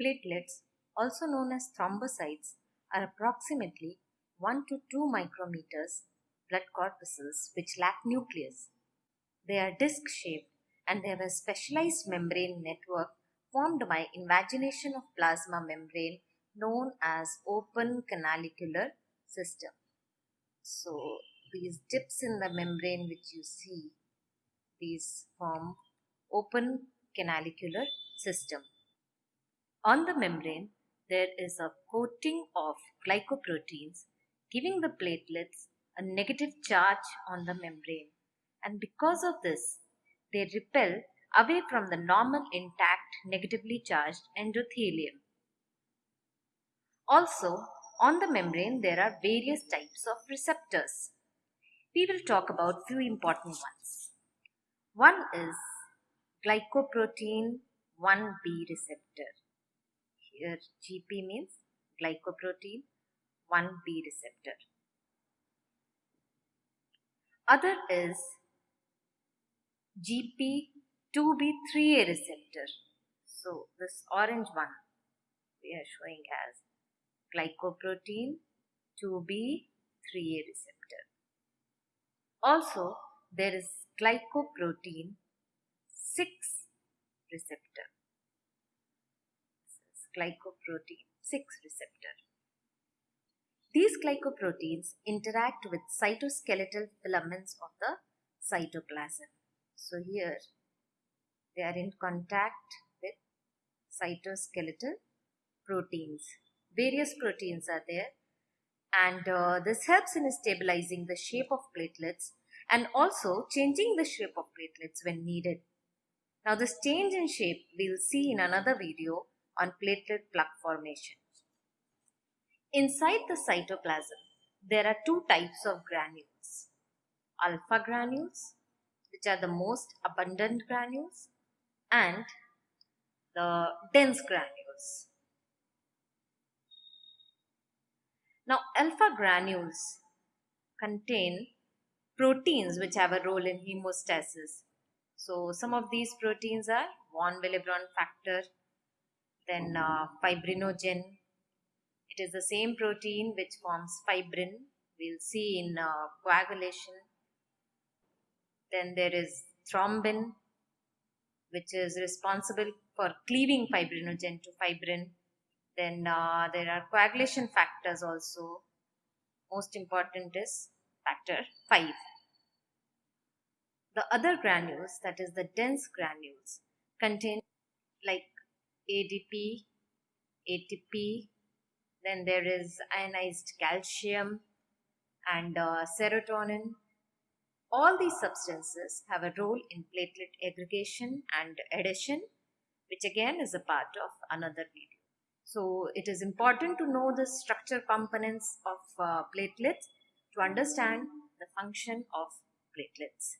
Platelets, also known as thrombocytes, are approximately 1 to 2 micrometers blood corpuscles which lack nucleus. They are disc shaped and they have a specialized membrane network formed by invagination of plasma membrane known as open canalicular system. So these dips in the membrane which you see, these form open canalicular system. On the membrane, there is a coating of glycoproteins giving the platelets a negative charge on the membrane and because of this they repel away from the normal intact negatively charged endothelium. Also on the membrane there are various types of receptors. We will talk about few important ones. One is glycoprotein 1b receptor. Uh, Here GP means glycoprotein 1b receptor. Other is GP2B3A receptor. So this orange one we are showing as glycoprotein 2B3A receptor. Also there is glycoprotein 6 receptor. Glycoprotein 6 receptor. These glycoproteins interact with cytoskeletal filaments of the cytoplasm. So here they are in contact with cytoskeletal proteins. Various proteins are there and uh, this helps in stabilizing the shape of platelets and also changing the shape of platelets when needed. Now this change in shape we'll see in another video on platelet plug formation. Inside the cytoplasm, there are two types of granules. Alpha granules, which are the most abundant granules, and the dense granules. Now, alpha granules contain proteins which have a role in hemostasis. So, some of these proteins are von Willebrand factor, then uh, fibrinogen, it is the same protein which forms fibrin. We'll see in uh, coagulation. Then there is thrombin, which is responsible for cleaving fibrinogen to fibrin. Then uh, there are coagulation factors also. Most important is factor 5. The other granules, that is the dense granules, contain like ADP, ATP, then there is ionized calcium and uh, serotonin. All these substances have a role in platelet aggregation and adhesion, which again is a part of another video. So it is important to know the structure components of uh, platelets to understand the function of platelets.